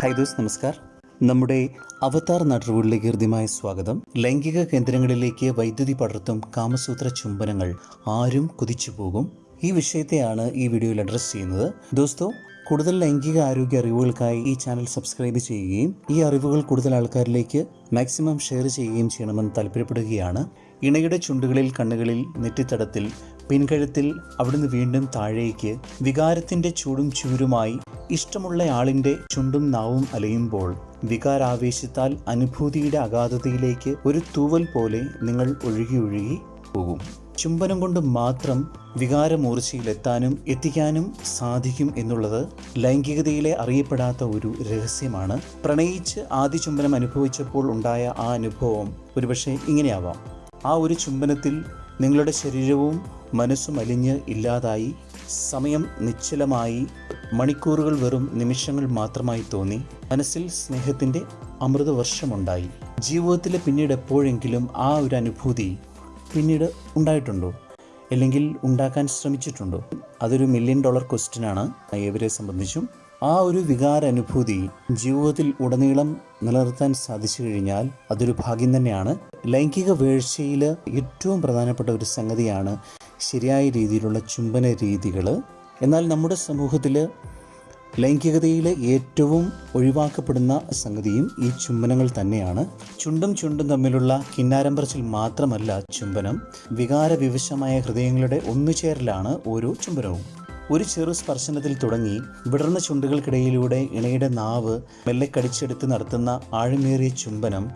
Hi those നമസ്കാർ. നമ്മുടെ അവതാർ നാട്ടുകളിലേക്ക് ഹൃദ്യമായ സ്വാഗതം. ലൈംഗിക കേന്ദ്രങ്ങളിലേക്ക് വൈദ്യുതി പടർത്തും കാമസൂത്ര ചുംബനങ്ങൾ ആരും കുതിച്ചു പോകും. ഈ വിഷയത്തെയാണ് ഈ വീഡിയോയിൽ അഡ്രസ്സ് ചെയ്യുന്നത്. ദോസ്തോ കൂടുതൽ ലൈംഗിക ആരോഗ്യ അറിവുകൾക്കായി ഈ ചാനൽ സബ്സ്ക്രൈബ് ചെയ്യുകയും ഈ അറിവുകൾ കൂടുതൽ ആൾക്കാരിലേക്ക് മാക്സിമം ഷെയർ ചെയ്യുകയും ചെയ്യണമെന്ന് താല്പര്യപ്പെടുകയാണ്. ഇണയുടെ ചുണ്ടുകളിൽ കണ്ണുകളിൽ നെറ്റിത്തടത്തിൽ പിൻകഴുത്തിൽ അവിടുന്ന് വീണ്ടും താഴേക്ക് വികാരത്തിന്റെ ചൂടും ചൂരുമായി ഇഷ്ടമുള്ള ആളിന്റെ ചുണ്ടും നാവും അലയുമ്പോൾ വികാരാവേശത്താൽ അനുഭൂതിയുടെ അഗാധതയിലേക്ക് ഒരു തൂവൽ പോലെ നിങ്ങൾ ഒഴുകി ഒഴുകി പോകും. ചുംബനം കൊണ്ട് മാത്രം വികാരമൂർച്ചയിലെത്താനും എത്തിക്കാനും സാധിക്കും എന്നുള്ളത് ലൈംഗികതയിലെ അറിയപ്പെടാത്ത ഒരു രഹസ്യമാണ്. പ്രണയിച്ച് ആദ്യ ചുംബനം അനുഭവിച്ചപ്പോൾ ഉണ്ടായ ആ അനുഭവം ഒരുപക്ഷെ ഇങ്ങനെയാവാം. ആ ഒരു ചുംബനത്തിൽ നിങ്ങളുടെ ശരീരവും മനസ്സും അലിഞ്ഞ് ഇല്ലാതായി സമയം നിശ്ചലമായി മണിക്കൂറുകൾ വെറും നിമിഷങ്ങൾ മാത്രമായി തോന്നി മനസ്സിൽ സ്നേഹത്തിന്റെ അമൃതവർഷമുണ്ടായി. ജീവിതത്തിലെ പിന്നീട് എപ്പോഴെങ്കിലും ആ ഒരു അനുഭൂതി പിന്നീട് ഉണ്ടായിട്ടുണ്ടോ? അല്ലെങ്കിൽ ഉണ്ടാക്കാൻ ശ്രമിച്ചിട്ടുണ്ടോ? അതൊരു മില്യൺ ഡോളർ ക്വസ്റ്റ്യനാണ് ഏവരെ സംബന്ധിച്ചും ആ ഒരു വികാര അനുഭൂതി ജീവിതത്തിൽ ഉടനീളം നിലനിർത്താൻ സാധിച്ചു കഴിഞ്ഞാൽ അതൊരു ഭാഗ്യം തന്നെയാണ്. ലൈംഗിക വീഴ്ചയിൽ ഏറ്റവും പ്രധാനപ്പെട്ട ഒരു സംഗതിയാണ് ശരിയായ രീതിയിലുള്ള ചുംബന രീതികൾ എന്നാൽ നമ്മുടെ സമൂഹത്തിൽ ലൈംഗികതയിൽ ഏറ്റവും ഒഴിവാക്കപ്പെടുന്ന സംഗതിയും ഈ ചുംബനങ്ങൾ തന്നെയാണ്. ചുണ്ടും ചുണ്ടും തമ്മിലുള്ള കിന്നാരമ്പറച്ചിൽ മാത്രമല്ല ചുംബനം. വികാരവിവശമായ ഹൃദയങ്ങളുടെ ഒന്നുചേരലാണ് ഓരോ ചുംബനവും. ഒരു ചെറു സ്പർശനത്തിൽ തുടങ്ങി വിടർന്ന ചുണ്ടുകൾക്കിടയിലൂടെ ഇണയുടെ നാവ് മെല്ലെ കടിച്ചെടുത്ത് നടത്തുന്ന ആഴമേറിയ ചുംബനം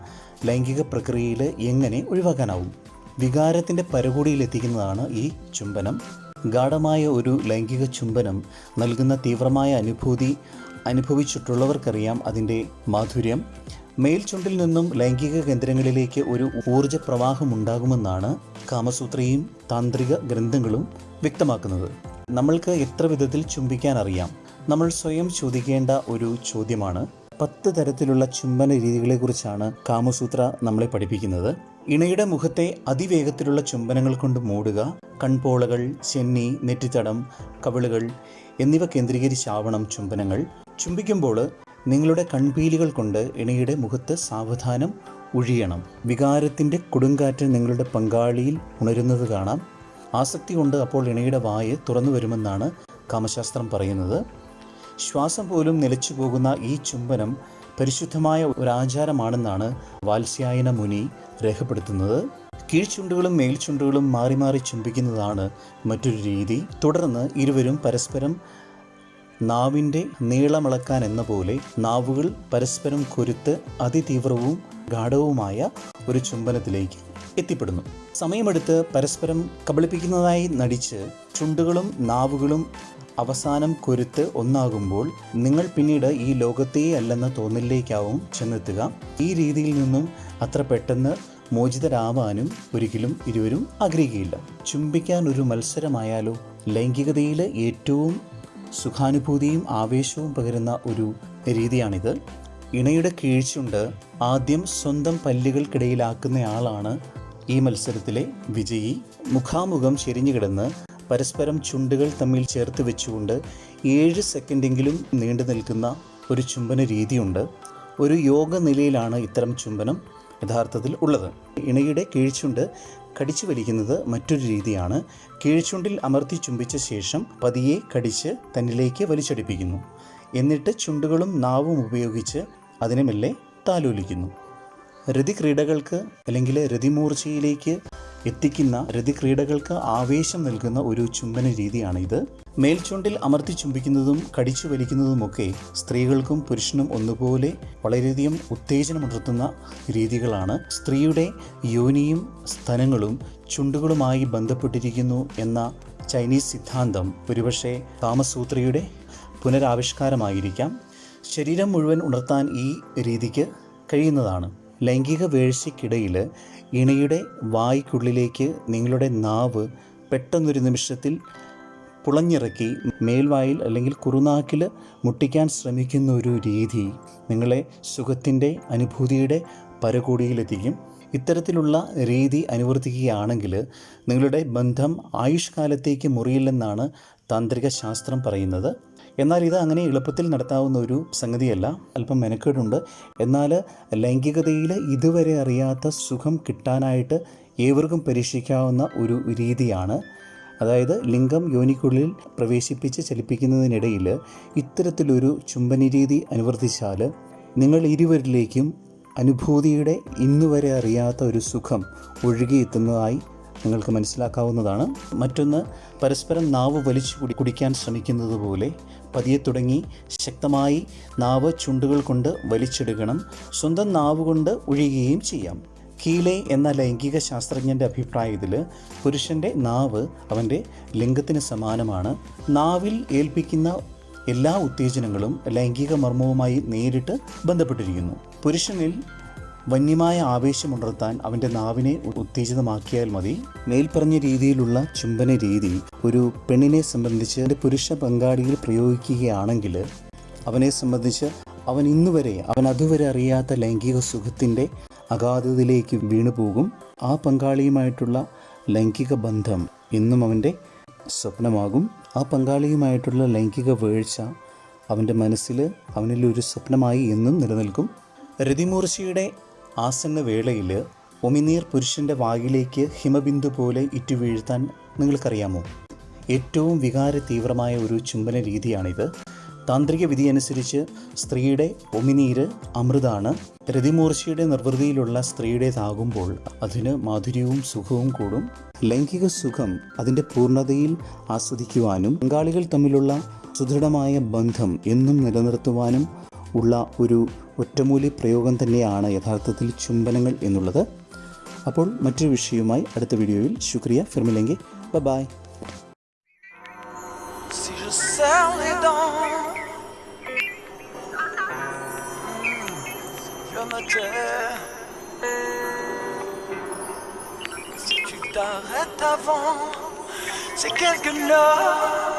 ലൈംഗിക പ്രക്രിയയിൽ എങ്ങനെ ഒഴിവാക്കാനാവും? വികാരത്തിന്റെ പരകൂടിയിലെത്തിക്കുന്നതാണ് ഈ ചുംബനം. ഗാഠമായ ഒരു ലൈംഗിക ചുംബനം നൽകുന്ന തീവ്രമായ അനുഭൂതി അനുഭവിച്ചിട്ടുള്ളവർക്കറിയാം അതിന്റെ മാധുര്യം. മേൽചുണ്ടിൽ നിന്നും ലൈംഗിക കേന്ദ്രങ്ങളിലേക്ക് ഒരു ഊർജ പ്രവാഹമുണ്ടാകുമെന്നാണ് കാമസൂത്രയും താന്ത്രിക ഗ്രന്ഥങ്ങളും വ്യക്തമാക്കുന്നത്. നമ്മൾക്ക് എത്ര വിധത്തിൽ ചുംബിക്കാൻ അറിയാം? നമ്മൾ സ്വയം ചോദിക്കേണ്ട ഒരു ചോദ്യമാണ്. പത്ത് തരത്തിലുള്ള ചുംബന രീതികളെക്കുറിച്ചാണ് കാമസൂത്ര നമ്മളെ പഠിപ്പിക്കുന്നത്. ഇണയുടെ മുഖത്തെ അതിവേഗത്തിലുള്ള ചുംബനങ്ങൾ കൊണ്ട് മൂടുക കൺപോളകൾ ചെന്നി നെറ്റിത്തടം കവിളുകൾ എന്നിവ കേന്ദ്രീകരിച്ചാവണം ചുംബനങ്ങൾ. ചുംബിക്കുമ്പോൾ നിങ്ങളുടെ കൺപീലികൾ കൊണ്ട് ഇണയുടെ മുഖത്ത് സാവധാനം ഒഴിയണം വികാരത്തിന്റെ കൊടുങ്കാറ്റ് നിങ്ങളുടെ പങ്കാളിയിൽ ഉണരുന്നത് കാണാം. ആസക്തി കൊണ്ട് അപ്പോൾ ഇണയുടെ വായ് തുറന്നു വരുമെന്നാണ് കാമശാസ്ത്രം പറയുന്നത്. ശ്വാസം പോലും നിലച്ചു പോകുന്ന ഈ ചുംബനം പരിശുദ്ധമായ ഒരാചാരമാണെന്നാണ് വാത്സ്യായന മുനി രേഖപ്പെടുത്തുന്നത്. കീഴ്ചുണ്ടുകളും മേൽചുണ്ടുകളും മാറി മാറി ചുംബിക്കുന്നതാണ് മറ്റൊരു രീതി. തുടർന്ന് ഇരുവരും പരസ്പരം നാവിന്റെ നീളമിളക്കാൻ എന്ന പോലെ നാവുകൾ പരസ്പരം കൊരുത്ത് അതിതീവ്രവും ഗാഠവുമായ ഒരു ചുംബനത്തിലേക്ക് എത്തിപ്പെടുന്നു. സമയമെടുത്ത് പരസ്പരം കബളിപ്പിക്കുന്നതായി നടിച്ച് ചുണ്ടുകളും നാവുകളും അവസാനം കൊരുത്ത് ഒന്നാകുമ്പോൾ നിങ്ങൾ പിന്നീട് ഈ ലോകത്തേ അല്ലെന്ന തോന്നലിലേക്കാവും ചെന്നെത്തുക. ഈ രീതിയിൽ നിന്നും അത്ര പെട്ടെന്ന് മോചിതരാവാനും ഒരിക്കലും ഇരുവരും ആഗ്രഹിക്കുകയില്ല ചുംബിക്കാൻ ഒരു മത്സരമായാലോ ലൈംഗികതയിൽ ഏറ്റവും സുഖാനുഭൂതിയും ആവേശവും പകരുന്ന ഒരു രീതിയാണിത്. ഇണയുടെ കീഴ്ചുണ്ട് ആദ്യം സ്വന്തം പല്ലുകൾക്കിടയിലാക്കുന്നയാളാണ് ഈ മത്സരത്തിലെ വിജയി. മുഖാമുഖം ചെരിഞ്ഞു കിടന്ന് പരസ്പരം ചുണ്ടുകൾ തമ്മിൽ ചേർത്ത് വെച്ചുകൊണ്ട് ഏഴ് സെക്കൻഡെങ്കിലും നീണ്ടു നിൽക്കുന്ന ഒരു ചുംബന രീതിയുണ്ട്. ഒരു യോഗ നിലയിലാണ് ഇത്തരം ചുംബനം യഥാർത്ഥത്തിൽ ഉള്ളത്. ഇണയുടെ കീഴ്ചുണ്ട് കടിച്ചു വലിക്കുന്നത് മറ്റൊരു രീതിയാണ്. കീഴ്ചുണ്ടിൽ അമർത്തി ചുംബിച്ച ശേഷം പതിയെ കടിച്ച് തന്നിലേക്ക് വലിച്ചടിപ്പിക്കുന്നു. എന്നിട്ട് ചുണ്ടുകളും നാവും ഉപയോഗിച്ച് അതിനെ മെല്ലെ താലോലിക്കുന്നു. രതിക്രീഡകൾക്ക് അല്ലെങ്കിൽ രതിമൂർച്ചയിലേക്ക് എത്തിക്കുന്ന രതിക്രീഡകൾക്ക് ആവേശം നൽകുന്ന ഒരു ചുംബന രീതിയാണിത്. മേൽചുണ്ടിൽ അമർത്തി ചുംബിക്കുന്നതും കടിച്ചു വലിക്കുന്നതുമൊക്കെ സ്ത്രീകൾക്കും പുരുഷനും ഒന്നുപോലെ വളരെയധികം ഉത്തേജനമുണർത്തുന്ന രീതികളാണ്. സ്ത്രീയുടെ യോനിയും സ്ഥലങ്ങളും ചുണ്ടുകളുമായി ബന്ധപ്പെട്ടിരിക്കുന്നു എന്ന ചൈനീസ് സിദ്ധാന്തം ഒരുപക്ഷെ കാമസൂത്രയുടെ പുനരാവിഷ്കാരമായിരിക്കാം. ശരീരം മുഴുവൻ ഉണർത്താൻ ഈ രീതിക്ക് കഴിയുന്നതാണ്. ലൈംഗിക വീഴ്ചയ്ക്കിടയിൽ ഇണയുടെ വായ്ക്കുള്ളിലേക്ക് നിങ്ങളുടെ നാവ് പെട്ടെന്നൊരു നിമിഷത്തിൽ പുളഞ്ഞിറക്കി മേൽവായിൽ അല്ലെങ്കിൽ കുറുനാക്കിൽ മുട്ടിക്കാൻ ശ്രമിക്കുന്ന ഒരു രീതി നിങ്ങളെ സുഖത്തിന്റെ അനുഭൂതിയുടെ പരകോടിയിലെത്തിക്കും. ഇത്തരത്തിലുള്ള രീതി അനുവർത്തിക്കുകയാണെങ്കിൽ നിങ്ങളുടെ ബന്ധം ആയുഷ്കാലത്തേക്ക് മുറിയില്ലെന്നാണ് താന്ത്രിക ശാസ്ത്രം പറയുന്നത്. എന്നാൽ ഇത് അങ്ങനെ എളുപ്പത്തിൽ നടത്താവുന്ന ഒരു സംഗതിയല്ല. അല്പം മെനക്കേടുണ്ട്. എന്നാൽ ലൈംഗികതയിൽ ഇതുവരെ അറിയാത്ത സുഖം കിട്ടാനായിട്ട് ഏവർക്കും പരീക്ഷിക്കാവുന്ന ഒരു രീതിയാണ്. അതായത് ലിംഗം യോനിക്കുള്ളിൽ പ്രവേശിപ്പിച്ച് ചലിപ്പിക്കുന്നതിനിടയിൽ ഇത്തരത്തിലൊരു ചുംബന രീതി അനുവർത്തിച്ചാൽ നിങ്ങൾ ഇരുവരിലേക്കും അനുഭൂതിയുടെ ഇന്നുവരെ അറിയാത്ത ഒരു സുഖം ഒഴുകിയെത്തുന്നതായി നിങ്ങൾക്ക് മനസ്സിലാക്കാവുന്നതാണ്. മറ്റൊന്ന് പരസ്പരം നാവ് വലിച്ചു കുടി കുടിക്കാൻ ശ്രമിക്കുന്നത് പോലെ പതിയെ തുടങ്ങി ശക്തമായി നാവ് ചുണ്ടുകൾ കൊണ്ട് വലിച്ചെടുക്കണം. സ്വന്തം നാവ് കൊണ്ട് ഒഴിയുകയും ചെയ്യാം. കീലെ എന്ന ലൈംഗിക ശാസ്ത്രജ്ഞന്റെ അഭിപ്രായത്തിൽ പുരുഷന്റെ നാവ് അവന്റെ ലിംഗത്തിന് സമാനമാണ്. നാവിൽ ഏൽപ്പിക്കുന്ന എല്ലാ ഉത്തേജനങ്ങളും ലൈംഗിക മർമ്മവുമായി നേരിട്ട് ബന്ധപ്പെട്ടിരിക്കുന്നു. പുരുഷനിൽ വന്യമായ ആവേശമുണർത്താൻ അവന്റെ നാവിനെ ഉത്തേജിതമാക്കിയാൽ മതി. മേൽപ്പറഞ്ഞ രീതിയിലുള്ള ചുംബന രീതി ഒരു പെണ്ണിനെ സംബന്ധിച്ച് എന്റെ പുരുഷ പങ്കാളിയിൽ പ്രയോഗിക്കുകയാണെങ്കിൽ അവനെ സംബന്ധിച്ച് അവൻ ഇന്നുവരെ അവൻ അതുവരെ അറിയാത്ത ലൈംഗിക സുഖത്തിന്റെ അഗാധതയിലേക്ക് വീണുപോകും. ആ പങ്കാളിയുമായിട്ടുള്ള ലൈംഗിക ബന്ധം ഇന്നും അവന്റെ സ്വപ്നമാകും. ആ പങ്കാളിയുമായിട്ടുള്ള ലൈംഗിക വീഴ്ച അവന്റെ മനസ്സിൽ അവനിൽ ഒരു സ്വപ്നമായി എന്നും നിലനിൽക്കും. രതിമൂർച്ചയുടെ ആസന്ന വേളയിൽ ഒമിനീർ പുരുഷന്റെ വായിലേക്ക് ഹിമബിന്ദു പോലെ ഇറ്റുവീഴ്ത്താൻ നിങ്ങൾക്കറിയാമോ? ഏറ്റവും വികാര തീവ്രമായ ഒരു ചുംബന രീതിയാണിത്. താന്ത്രിക വിധി അനുസരിച്ച് സ്ത്രീയുടെ ഒമിനീര് അമൃതാണ്. രതിമൂർച്ചയുടെ നിർവൃതിയിലുള്ള സ്ത്രീയുടേതാകുമ്പോൾ അതിന് മാധുര്യവും സുഖവും കൂടും. ലൈംഗിക സുഖം അതിന്റെ പൂർണതയിൽ ആസ്വദിക്കുവാനും പങ്കാളികൾ തമ്മിലുള്ള സുദൃഢമായ ബന്ധം എന്നും നിലനിർത്തുവാനും ഉള്ള ഒരു ഒറ്റമൂലി പ്രയോഗം തന്നെയാണ് യഥാർത്ഥത്തിൽ ചുംബനങ്ങൾ എന്നുള്ളത് അപ്പോൾ മറ്റൊരു വിഷയവുമായി അടുത്ത വീഡിയോയിൽ ശുക്രിയ ഫിർമിലെങ്കിൽ bye tais. Si tu t'arrêtes avant, c'est quelques chose.